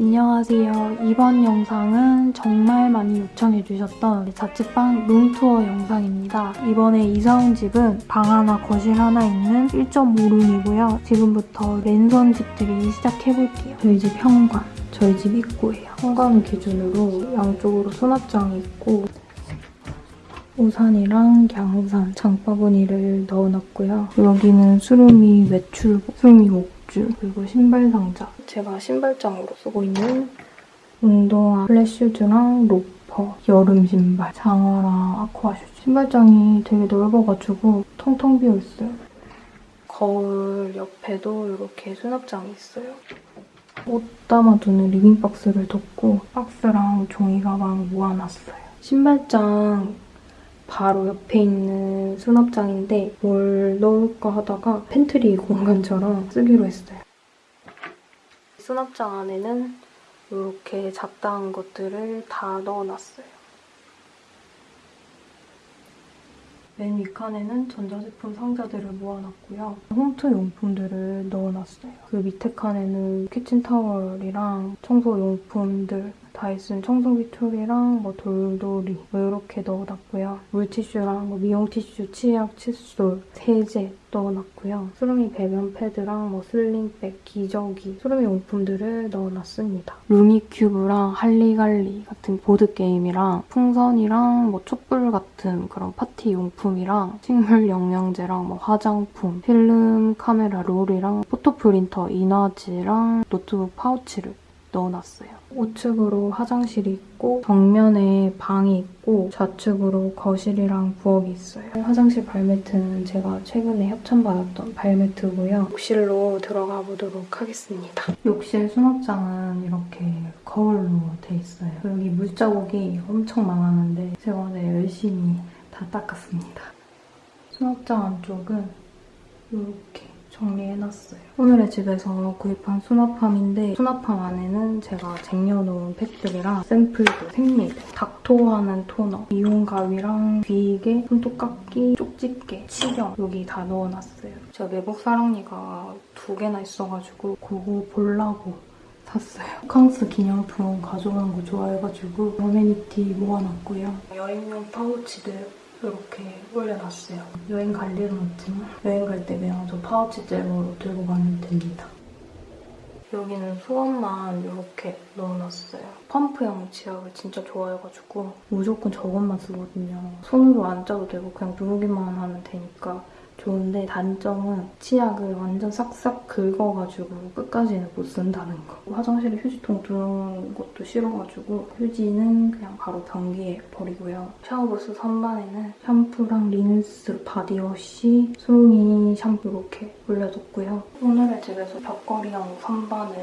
안녕하세요. 이번 영상은 정말 많이 요청해주셨던 자취방 룸투어 영상입니다. 이번에 이사 온 집은 방 하나, 거실 하나 있는 1.5룸이고요. 지금부터 랜선 집들이 시작해볼게요. 저희 집 현관, 저희 집 입구예요. 현관 기준으로 양쪽으로 수납장이 있고 우산이랑 양우산, 장바구니를 넣어놨고요. 여기는 수루미 외출복, 수루미 목줄, 그리고 신발 상자. 제가 신발장으로 쓰고 있는 운동화, 플랫슈즈랑 로퍼, 여름 신발, 장화랑 aqua shoes. 신발장이 되게 넓어가지고 텅텅 비어있어요. 거울 옆에도 이렇게 수납장이 있어요. 옷 담아두는 living box를 뒀고 박스랑 종이 가방 모아놨어요. 신발장 바로 옆에 있는 수납장인데 뭘 넣을까 하다가 팬트리 공간처럼 쓰기로 했어요. 수납장 안에는 이렇게 잡다한 것들을 다 넣어놨어요. 맨 윗칸에는 전자제품 상자들을 모아놨고요. 홈트 용품들을 넣어놨어요. 그 밑에 칸에는 키친타월이랑 청소용품들, 다이슨 청소기 tool이랑 뭐 돌돌이 뭐 이렇게 넣어놨고요. 물티슈랑 뭐 미용티슈, 치약, 칫솔, 세제 넣어놨고요. 수루미 배변 패드랑 뭐 sling bag, 기저귀, 수루미 용품들을 넣어놨습니다. 루미큐브랑 할리갈리 같은 보드게임이랑 풍선이랑 뭐 촛불 같은 그런 파티 용품이랑 식물 영양제랑 뭐 화장품, 필름 카메라 롤이랑 포토 프린터 인화지랑 노트북 파우치를 넣어놨어요. 우측으로 화장실이 있고 정면에 방이 있고 좌측으로 거실이랑 부엌이 있어요. 화장실 발매트는 제가 최근에 협찬받았던 발매트고요. 욕실로 들어가 보도록 하겠습니다. 욕실 수납장은 이렇게 거울로 돼 있어요. 여기 물자국이 엄청 많았는데 제가 오늘 열심히 다 닦았습니다. 수납장 안쪽은 이렇게 정리해놨어요. 오늘의 집에서 구입한 수납함인데 수납함 안에는 제가 쟁여놓은 팩들이랑 샘플들, 생리대, 닥토하는 토너, 미용 가위랑 귀이개, 손톱깎이, 쪽집게, 치경 여기 다 넣어놨어요. 제가 매복 사랑니가 두 개나 있어가지고 그거 보려고 샀어요. 호캉스 기념품 가져오는 거 좋아해가지고 어메니티 모아놨고요. 여행용 파우치들 이렇게 올려놨어요. 여행 갈 일은 없지만 여행 갈 때 그냥 저 파우치 째로 들고 가면 됩니다. 여기는 수건만 이렇게 넣어놨어요. 펌프형 치약을 진짜 좋아해가지고 무조건 저것만 쓰거든요. 손으로 안 짜도 되고 그냥 누르기만 하면 되니까 좋은데 단점은 치약을 완전 싹싹 긁어가지고 끝까지는 못 쓴다는 거. 화장실에 휴지통 두는 것도 싫어가지고 휴지는 그냥 바로 변기에 버리고요. 샤워부스 선반에는 샴푸랑 린스, 바디워시, 수롱이 샴푸 이렇게 올려뒀고요. 오늘의 집에서 벽걸이형 선반을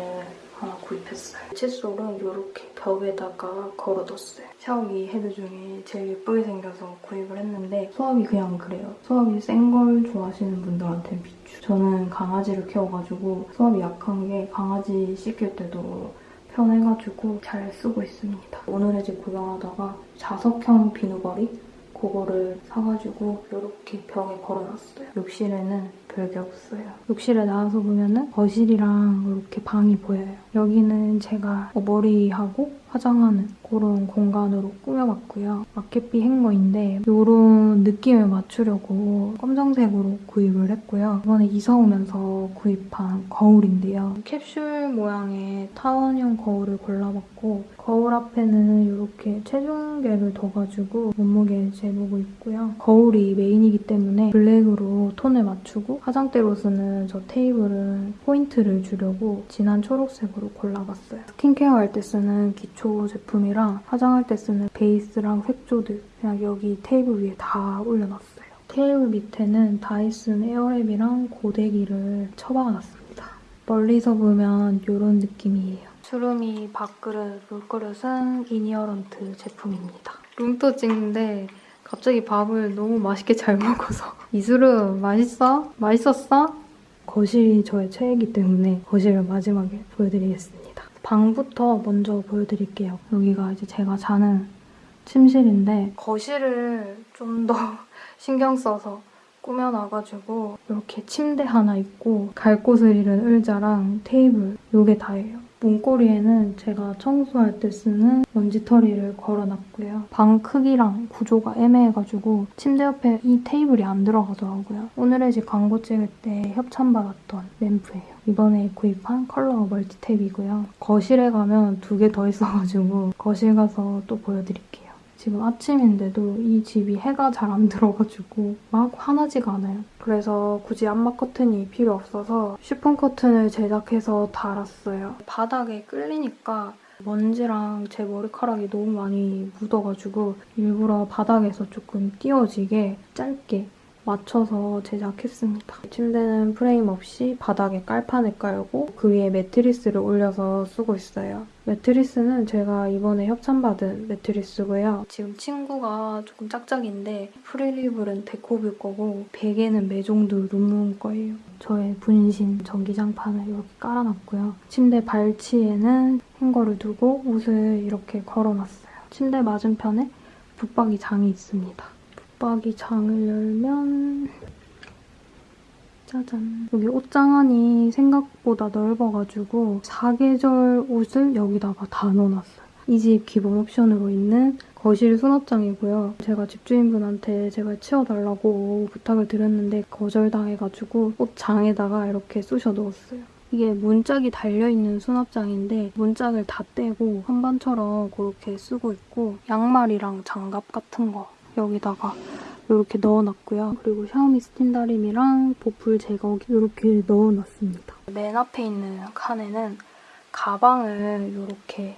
하나 구입했어요. 칫솔은 이렇게 벽에다가 걸어뒀어요. 샤워기 헤드 중에 제일 예쁘게 생겨서 구입을 했는데 수압이 그냥 그래요. 수압이 센 걸 좋아하시는 분들한테 비추. 저는 강아지를 키워가지고 수압이 약한 게 강아지 씻길 때도 편해가지고 잘 쓰고 있습니다. 오늘의 집 구경하다가 자석형 비누걸이 그거를 사가지고 이렇게 벽에 걸어놨어요. 욕실에는 별게 없어요. 욕실에 나와서 보면은 거실이랑 이렇게 방이 보여요. 여기는 제가 머리하고 화장하는 그런 공간으로 꾸며봤고요. 마켓비 행거인데 이런 느낌을 맞추려고 검정색으로 구입을 했고요. 이번에 이사 오면서 구입한 거울인데요. 캡슐 모양의 타원형 거울을 골라봤고 거울 앞에는 이렇게 체중계를 둬가지고 몸무게 재보고 있고요. 거울이 메인이기 때문에 블랙으로 톤을 맞추고 화장대로 쓰는 저 테이블은 포인트를 주려고 진한 초록색으로 골라봤어요. 스킨케어 할 때 쓰는 기초 제품이랑 화장할 때 쓰는 베이스랑 색조들 그냥 여기 테이블 위에 다 올려놨어요. 테이블 밑에는 다이슨 에어랩이랑 고데기를 처박아놨습니다. 멀리서 보면 이런 느낌이에요. 수름이 밥그릇, 물그릇은 인히어런트 제품입니다. 룸투어 찍는데 갑자기 밥을 너무 맛있게 잘 먹어서 이수름 맛있어? 맛있었어? 거실이 저의 최애이기 때문에 거실을 마지막에 보여드리겠습니다. 방부터 먼저 보여드릴게요. 여기가 이제 제가 자는 침실인데 거실을 좀 더 신경 써서 꾸며놔가지고 이렇게 침대 하나 있고 갈 곳을 잃은 의자랑 테이블 이게 다예요. 문고리에는 제가 청소할 때 쓰는 먼지털이를 걸어놨고요. 방 크기랑 구조가 애매해가지고 침대 옆에 이 테이블이 안 들어가더라고요. 오늘의 집 광고 찍을 때 협찬받았던 램프예요. 이번에 구입한 컬러 멀티탭이고요. 거실에 가면 두 개 더 있어가지고 거실 가서 또 보여드릴게요. 지금 아침인데도 이 집이 해가 잘 안 들어가지고 막 환하지가 않아요. 그래서 굳이 암막 커튼이 필요 없어서 쉬폰 커튼을 제작해서 달았어요. 바닥에 끌리니까 먼지랑 제 머리카락이 너무 많이 묻어가지고 일부러 바닥에서 조금 띄워지게 짧게 맞춰서 제작했습니다. 침대는 프레임 없이 바닥에 깔판을 깔고 그 위에 매트리스를 올려서 쓰고 있어요. 매트리스는 제가 이번에 협찬받은 매트리스고요. 지금 침구가 조금 짝짝인데 프릴 이불은 데코뷰 거고 베개는 메종드룸룸 거예요. 저의 분신 전기장판을 이렇게 깔아놨고요. 침대 발치에는 행거를 두고 옷을 이렇게 걸어놨어요. 침대 맞은편에 붙박이 장이 있습니다. 붙박이 장을 열면 짜잔. 여기 옷장 안이 생각보다 넓어가지고 사계절 옷을 여기다가 다 넣어놨어요. 이 집 기본 옵션으로 있는 거실 수납장이고요. 제가 집주인분한테 제발 치워달라고 부탁을 드렸는데 거절당해가지고 옷장에다가 이렇게 쑤셔 넣었어요. 이게 문짝이 달려있는 수납장인데 문짝을 다 떼고 선반처럼 그렇게 쓰고 있고 양말이랑 장갑 같은 거 여기다가 이렇게 넣어놨고요. 그리고 샤오미 스팀 다리미랑 보풀 제거기 이렇게 넣어놨습니다. 맨 앞에 있는 칸에는 가방을 이렇게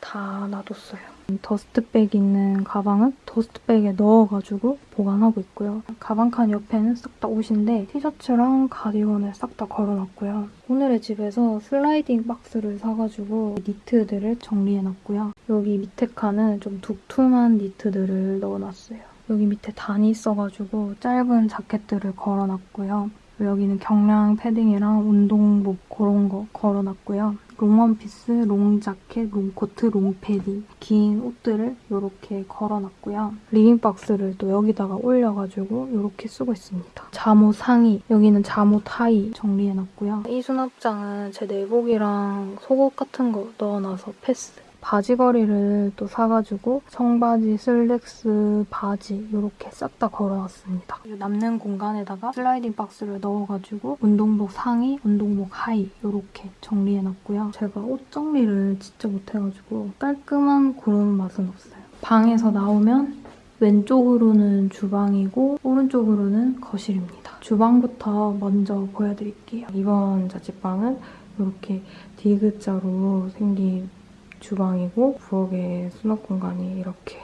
다 놔뒀어요. 더스트백 있는 가방은 더스트백에 넣어가지고 보관하고 있고요. 가방 칸 옆에는 싹 다 옷인데 티셔츠랑 가디건을 싹 다 걸어놨고요. 오늘의 집에서 슬라이딩 박스를 사가지고 니트들을 정리해놨고요. 여기 밑에 칸은 좀 두툼한 니트들을 넣어놨어요. 여기 밑에 단이 있어가지고 짧은 자켓들을 걸어놨고요. 여기는 경량 패딩이랑 운동복 그런 거 걸어놨고요. 롱원피스, 롱자켓, 롱코트, 롱패딩 긴 옷들을 이렇게 걸어놨고요. 리빙박스를 또 여기다가 올려가지고 이렇게 쓰고 있습니다. 잠옷 상의, 여기는 잠옷 하의 정리해놨고요. 이 수납장은 제 내복이랑 속옷 같은 거 넣어놔서 패스. 바지걸이를 또 사가지고 청바지, 슬랙스, 바지 이렇게 싹 다 걸어놨습니다. 남는 공간에다가 슬라이딩 박스를 넣어가지고 운동복 상의, 운동복 하의 이렇게 정리해놨고요. 제가 옷 정리를 진짜 못해가지고 깔끔한 그런 맛은 없어요. 방에서 나오면 왼쪽으로는 주방이고 오른쪽으로는 거실입니다. 주방부터 먼저 보여드릴게요. 이번 자취방은 이렇게 디귿자로 생긴 주방이고 부엌에 수납 공간이 이렇게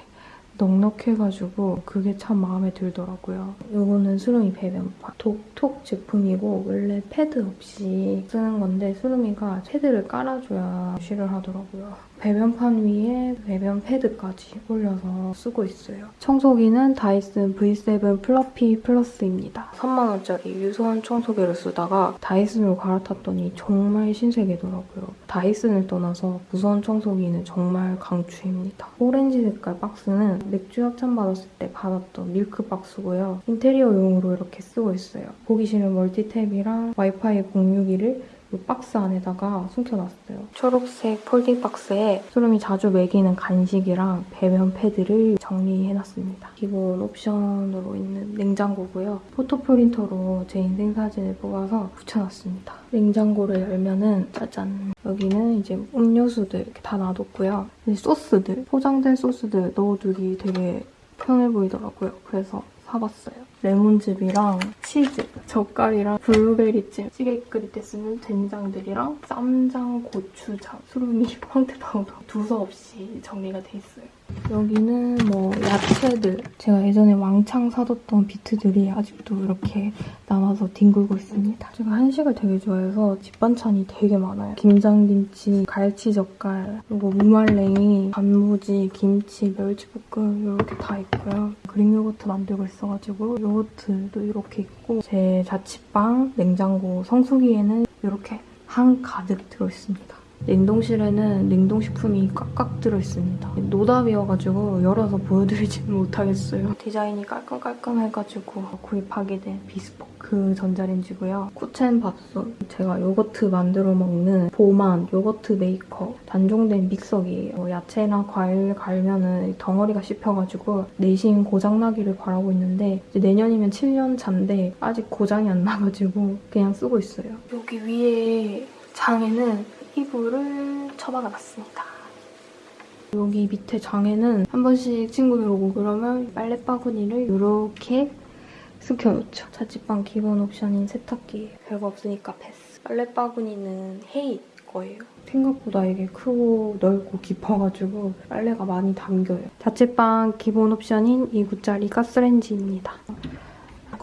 넉넉해가지고 그게 참 마음에 들더라고요. 이거는 수lum이 배변판. 독톡 제품이고 원래 패드 없이 쓰는 건데 수lum이가 패드를 깔아줘야 쉬를 하더라고요. 배변판 위에 배변 패드까지 올려서 쓰고 있어요. 청소기는 다이슨 V7 플러피 플러스입니다. 3만원짜리 유선 청소기를 쓰다가 다이슨으로 갈아탔더니 정말 신세계더라고요. 다이슨을 떠나서 무선 청소기는 정말 강추입니다. 오렌지 색깔 박스는 맥주 협찬 받았을 때 받았던 밀크 박스고요. 인테리어용으로 이렇게 쓰고 있어요. 보기 싫은 멀티탭이랑 와이파이 공유기를 이 박스 안에다가 숨겨놨어요. 초록색 폴딩 박스에 수름이 자주 먹이는 간식이랑 배변 패드를 정리해놨습니다. 기본 옵션으로 있는 냉장고고요. 포토 프린터로 제 인생 사진을 뽑아서 붙여놨습니다. 냉장고를 열면은 짜잔 여기는 이제 음료수들 이렇게 다 놔뒀고요. 소스들 포장된 소스들 넣어두기 되게 편해 보이더라고요. 그래서 사봤어요. 레몬즙이랑 치즈, 젓갈이랑 블루베리잼, 찌개 끓일 때 쓰는 된장들이랑 쌈장, 고추장, 수름이 황태 파우더 두서 없이 정리가 돼 있어요. 여기는 뭐 야채들 제가 예전에 왕창 사뒀던 비트들이 아직도 이렇게 남아서 뒹굴고 있습니다. 제가 한식을 되게 좋아해서 집 반찬이 되게 많아요. 김장김치, 갈치젓갈, 그리고 무말랭이, 단무지, 김치, 멸치볶음 이렇게 다 있고요. 그릭 요거트 만들고 있어가지고 요거트도 이렇게 있고 제 자취방 냉장고 성수기에는 이렇게 한 가득 들어있습니다. 냉동실에는 냉동식품이 꽉꽉 들어있습니다. 노답이어가지고 열어서 보여드리지는 못하겠어요. 디자인이 깔끔깔끔해가지고 구입하게 된 비스포크 그 전자레인지고요. 쿠첸 밥솥, 제가 요거트 만들어 먹는 보만 요거트 메이커 단종된 믹서기예요. 야채나 과일 갈면은 덩어리가 씹혀가지고 내심 고장나기를 바라고 있는데 내년이면 7년 차인데 아직 고장이 안 나가지고 그냥 쓰고 있어요. 여기 위에 장에는 이불을 처박아놨습니다. 여기 밑에 장에는 한 번씩 친구들 오고 그러면 빨래 바구니를 이렇게 숨겨놓죠. 자취방 기본 옵션인 세탁기 별거 없으니까 패스. 빨래 바구니는 헤이 거예요. 생각보다 이게 크고 넓고 깊어가지고 빨래가 많이 담겨요. 자취방 기본 옵션인 2구짜리 가스레인지입니다.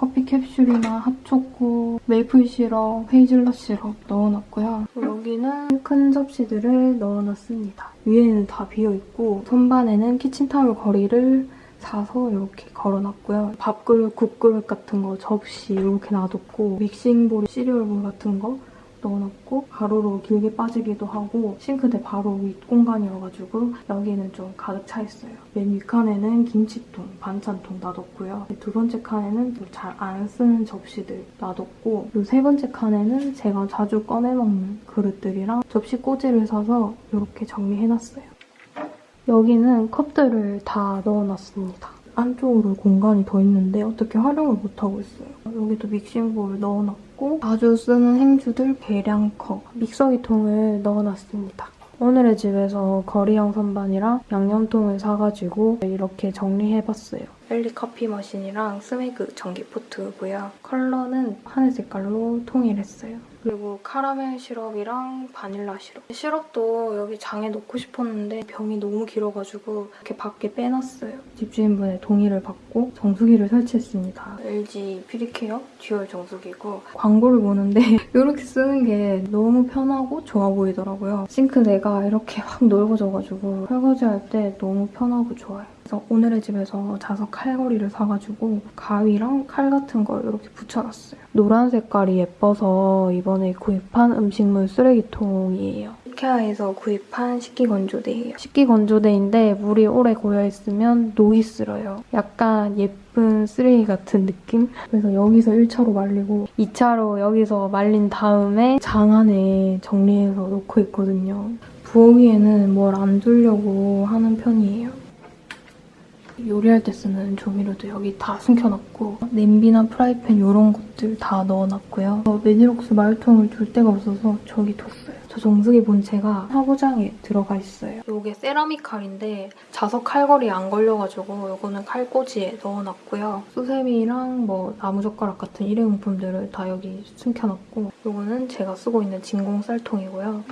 커피 캡슐이나 핫초코, 메이플 시럽, 헤이즐넛 시럽 넣어놨고요. 여기는 큰 접시들을 넣어놨습니다. 위에는 다 비어있고 선반에는 키친타올 거리를 사서 이렇게 걸어놨고요. 밥그릇, 국그릇 같은 거 접시 이렇게 놔뒀고 믹싱볼, 시리얼볼 같은 거 넣어놨고 가로로 길게 빠지기도 하고 싱크대 바로 윗 공간이어가지고 여기는 좀 가득 차 있어요. 맨 윗칸에는 김치통, 반찬통 놔뒀고요. 두 번째 칸에는 잘 안 쓰는 접시들 놔뒀고 이세 번째 칸에는 제가 자주 꺼내 먹는 그릇들이랑 접시 꽂이를 사서 이렇게 정리해놨어요. 여기는 컵들을 다 넣어놨습니다. 안쪽으로 공간이 더 있는데 어떻게 활용을 못하고 있어요. 여기도 믹싱볼 넣어놨고 자주 쓰는 행주들 계량컵, 믹서기통을 넣어놨습니다. 오늘의 집에서 걸이형 선반이랑 양념통을 사가지고 이렇게 정리해봤어요. 벨리 커피 머신이랑 스메그 전기 포트고요. 컬러는 하늘 색깔로 통일했어요. 그리고 카라멜 시럽이랑 바닐라 시럽. 시럽도 여기 장에 넣고 싶었는데 병이 너무 길어가지고 이렇게 밖에 빼놨어요. 집주인분의 동의를 받고 정수기를 설치했습니다. LG 퓨리케어 dual 정수기고 광고를 보는데 이렇게 쓰는 게 너무 편하고 좋아 보이더라고요. 싱크대가 이렇게 확 넓어져가지고 설거지할 때 너무 편하고 좋아요. 그래서 오늘의 집에서 자석 칼걸이를 사가지고 가위랑 칼 같은 걸 이렇게 붙여놨어요. 노란 색깔이 예뻐서 이번에 구입한 음식물 쓰레기통이에요. 이케아에서 구입한 식기건조대예요. 식기건조대인데 물이 오래 고여있으면 녹이 슬어요. 약간 예쁜 쓰레기 같은 느낌? 그래서 여기서 1차로 말리고 2차로 여기서 말린 다음에 장 안에 정리해서 놓고 있거든요. 부엌 위에는 뭘 안 두려고 하는 편이에요. 요리할 때 쓰는 조미료도 여기 다 숨겨놨고 냄비나 프라이팬 이런 것들 다 넣어놨고요. 어, 메디록스 말통을 둘 데가 없어서 저기 뒀어요. 저 정수기 본체가 화구장에 들어가 있어요. 이게 세라믹 칼인데 자석 칼걸이 안 걸려가지고 이거는 칼꽂이에 넣어놨고요. 수세미랑 뭐 나무젓가락 같은 일회용품들을 다 여기 숨겨놨고 이거는 제가 쓰고 있는 진공 쌀통이고요.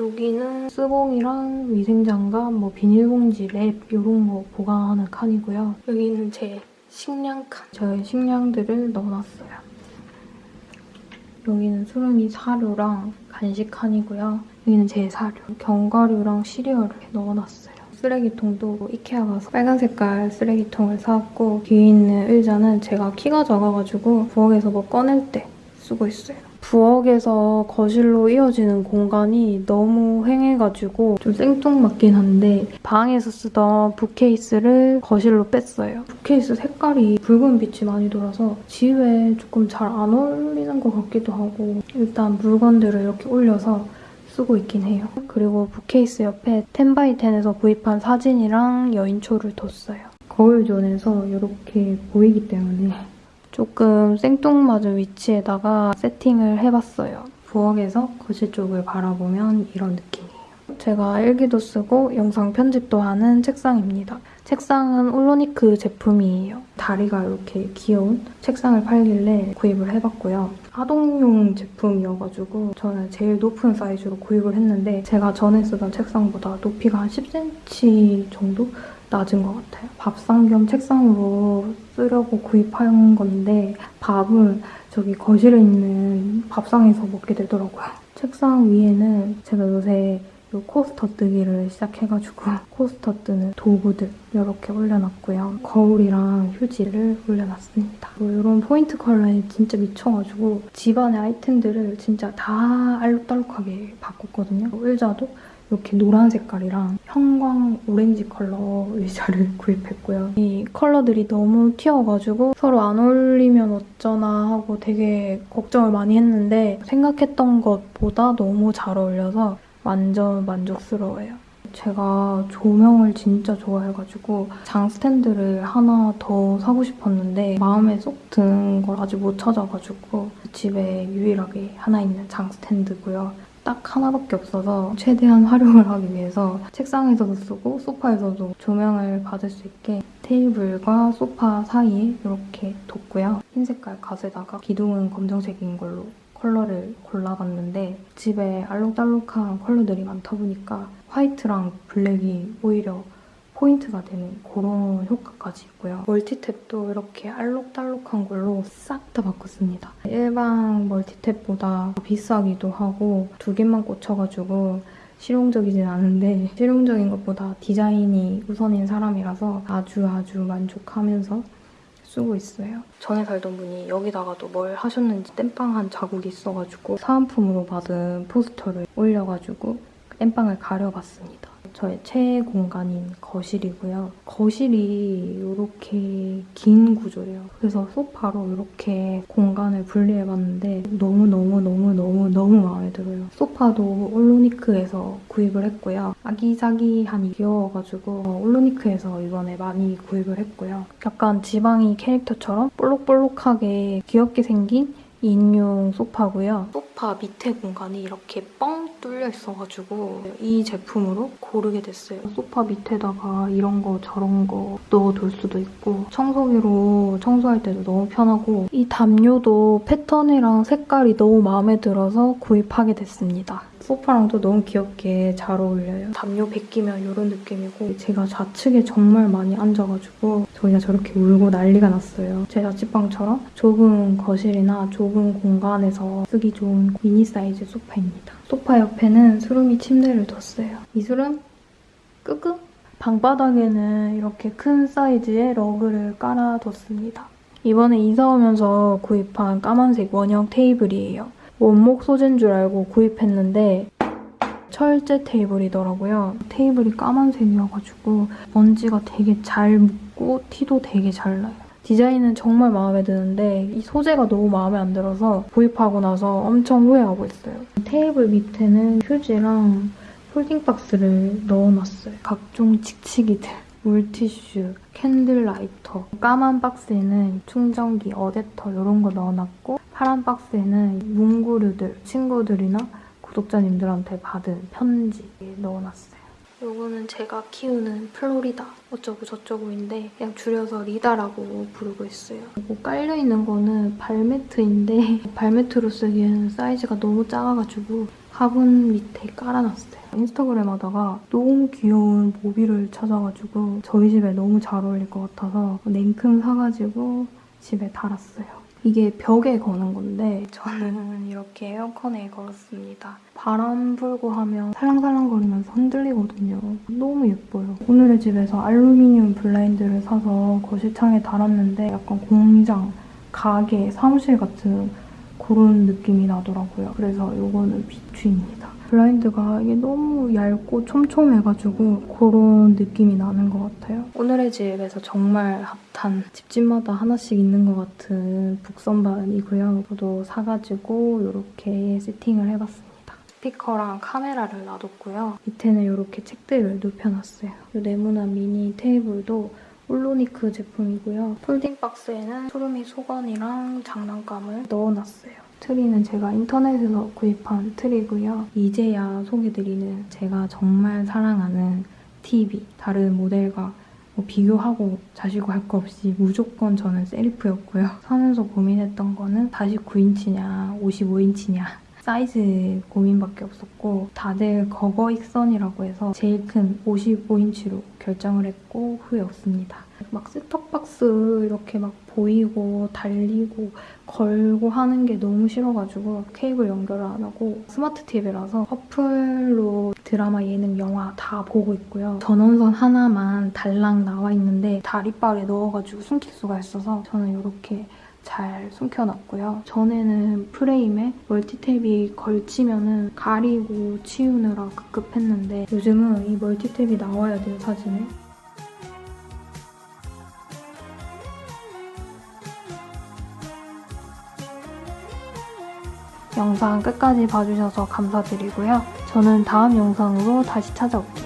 여기는 쓰봉이랑 위생장갑, 뭐 비닐봉지, 랩 이런 거 보관하는 칸이고요. 여기는 제 식량 칸. 저의 식량들을 넣어놨어요. 여기는 수름이 사료랑 간식 칸이고요. 여기는 제 사료. 견과류랑 시리얼을 넣어놨어요. 쓰레기통도 이케아 가서 빨간 색깔 쓰레기통을 사왔고 뒤에 있는 의자는 제가 키가 작아가지고 부엌에서 뭐 꺼낼 때 쓰고 있어요. 부엌에서 거실로 이어지는 공간이 너무 횡해가지고 좀 생뚱맞긴 한데 방에서 쓰던 붓케이스를 거실로 뺐어요. 붓케이스 색깔이 붉은 빛이 많이 돌아서 집에 조금 잘 안 어울리는 것 같기도 하고 일단 물건들을 이렇게 올려서 쓰고 있긴 해요. 그리고 붓케이스 옆에 10x10에서 구입한 사진이랑 여인초를 뒀어요. 거울존에서 이렇게 보이기 때문에 조금 생뚱맞은 위치에다가 세팅을 해봤어요. 부엌에서 거실 쪽을 바라보면 이런 느낌이에요. 제가 일기도 쓰고 영상 편집도 하는 책상입니다. 책상은 올로니크 제품이에요. 다리가 이렇게 귀여운 책상을 팔길래 구입을 해봤고요. 아동용 제품이어가지고 저는 제일 높은 사이즈로 구입을 했는데 제가 전에 쓰던 책상보다 높이가 한 10cm 정도 낮은 것 같아요. 밥상 겸 책상으로 쓰려고 구입한 건데 밥은 저기 거실에 있는 밥상에서 먹게 되더라고요. 책상 위에는 제가 요새 요 코스터 뜨기를 시작해가지고 코스터 뜨는 도구들 이렇게 올려놨고요. 거울이랑 휴지를 올려놨습니다. 이런 포인트 컬러에 진짜 미쳐가지고 집안의 아이템들을 진짜 다 알록달록하게 바꿨거든요. 의자도 이렇게 노란 색깔이랑 형광 오렌지 컬러 의자를 구입했고요. 이 컬러들이 너무 튀어가지고 서로 안 어울리면 어쩌나 하고 되게 걱정을 많이 했는데 생각했던 것보다 너무 잘 어울려서 완전 만족스러워요. 제가 조명을 진짜 좋아해가지고 장 스탠드를 하나 더 사고 싶었는데 마음에 쏙 드는 걸 아직 못 찾아가지고 집에 유일하게 하나 있는 장 스탠드고요. 딱 하나밖에 없어서 최대한 활용을 하기 위해서 책상에서도 쓰고 소파에서도 조명을 받을 수 있게 테이블과 소파 사이에 이렇게 뒀고요. 흰 색깔 갓에다가 기둥은 검정색인 걸로 컬러를 골라봤는데 집에 알록달록한 컬러들이 많다 보니까 화이트랑 블랙이 오히려 포인트가 되는 그런 효과까지 있고요. 멀티탭도 이렇게 알록달록한 걸로 싹 다 바꿨습니다. 일반 멀티탭보다 비싸기도 하고 두 개만 꽂혀가지고 실용적이진 않은데 실용적인 것보다 디자인이 우선인 사람이라서 아주 아주 만족하면서 쓰고 있어요. 전에 살던 분이 여기다가도 뭘 하셨는지 땜빵한 자국이 있어가지고 사은품으로 받은 포스터를 올려가지고 땜빵을 가려봤습니다. 저의 최애 공간인 거실이고요. 거실이 이렇게 긴 구조예요. 그래서 소파로 이렇게 공간을 분리해봤는데 너무너무너무너무너무 마음에 들어요. 소파도 올로니크에서 구입을 했고요. 아기자기하니 귀여워가지고 어, 올로니크에서 이번에 많이 구입을 했고요. 약간 지방이 캐릭터처럼 볼록볼록하게 귀엽게 생긴 인용 소파고요. 소파 밑에 공간이 이렇게 뻥 뚫려 있어가지고 이 제품으로 고르게 됐어요. 소파 밑에다가 이런 거 저런 거 넣어둘 수도 있고 청소기로 청소할 때도 너무 편하고 이 담요도 패턴이랑 색깔이 너무 마음에 들어서 구입하게 됐습니다. 소파랑도 너무 귀엽게 잘 어울려요. 담요 벗기면 이런 느낌이고 제가 좌측에 정말 많이 앉아가지고 저희가 저렇게 울고 난리가 났어요. 제 자취방처럼 좁은 거실이나 좁은 공간에서 쓰기 좋은 미니 사이즈 소파입니다. 소파 옆에는 수름이 침대를 뒀어요. 이 수름 끄끄 방바닥에는 이렇게 큰 사이즈의 러그를 깔아뒀습니다. 이번에 이사 오면서 구입한 까만색 원형 테이블이에요. 원목 소재인 줄 알고 구입했는데 철제 테이블이더라고요. 테이블이 까만색이어가지고 먼지가 되게 잘 묻고 티도 되게 잘 나요. 디자인은 정말 마음에 드는데 이 소재가 너무 마음에 안 들어서 구입하고 나서 엄청 후회하고 있어요. 테이블 밑에는 휴지랑 folding 박스를 넣어놨어요. 각종 칙칙이들. 물티슈, 캔들 라이터, 까만 박스에는 충전기, 어댑터 이런 거 넣어놨고 파란 박스에는 문구류들, 친구들이나 구독자님들한테 받은 편지 넣어놨어요. 요거는 제가 키우는 플로리다 어쩌고 저쩌고인데 그냥 줄여서 리다라고 부르고 있어요. 이거 깔려있는 거는 발매트인데 발매트로 쓰기에는 사이즈가 너무 작아가지고 화분 밑에 깔아놨어요. 인스타그램 하다가 너무 귀여운 모빌을 찾아가지고 저희 집에 너무 잘 어울릴 것 같아서 냉큼 사가지고 집에 달았어요. 이게 벽에 거는 건데 저는 이렇게 에어컨에 걸었습니다. 바람 불고 하면 살랑살랑거리면서 흔들리거든요. 너무 예뻐요. 오늘의 집에서 알루미늄 블라인드를 사서 거실 창에 달았는데 약간 공장, 가게, 사무실 같은 그런 느낌이 나더라고요. 그래서 이거는 비추입니다. 블라인드가 이게 너무 얇고 촘촘해가지고 그런 느낌이 나는 것 같아요. 오늘의 집에서 정말 핫한 집집마다 하나씩 있는 것 같은 book선반이고요. 저도 사가지고 이렇게 세팅을 해봤습니다. 스피커랑 카메라를 놔뒀고요. 밑에는 이렇게 책들을 눕혀놨어요. 이 네모난 미니 테이블도 올로니크 제품이고요. folding 박스에는 소름이 소건이랑 장난감을 넣어놨어요. 트리는 제가 인터넷에서 구입한 트리고요. 이제야 소개드리는 제가 정말 사랑하는 TV. 다른 모델과 뭐 비교하고 자시고 할 거 없이 무조건 저는 세리프였고요. 사면서 고민했던 거는 49인치냐 55인치냐 사이즈 고민밖에 없었고 다들 거거익선이라고 해서 제일 큰 55인치로 결정을 했고 후회 없습니다. 막 셋톱박스 이렇게 막 보이고 달리고 걸고 하는 게 너무 싫어가지고 케이블 연결을 안 하고 스마트 TV라서 어플로 드라마, 예능, 영화 다 보고 있고요. 전원선 하나만 달랑 나와 있는데 다리빨에 넣어가지고 숨길 수가 있어서 저는 이렇게 잘 숨겨놨고요. 전에는 프레임에 멀티탭이 걸치면은 가리고 치우느라 급급했는데 요즘은 이 멀티탭이 나와야 돼요, 사진에. 영상 끝까지 봐주셔서 감사드리고요. 저는 다음 영상으로 다시 찾아올게요.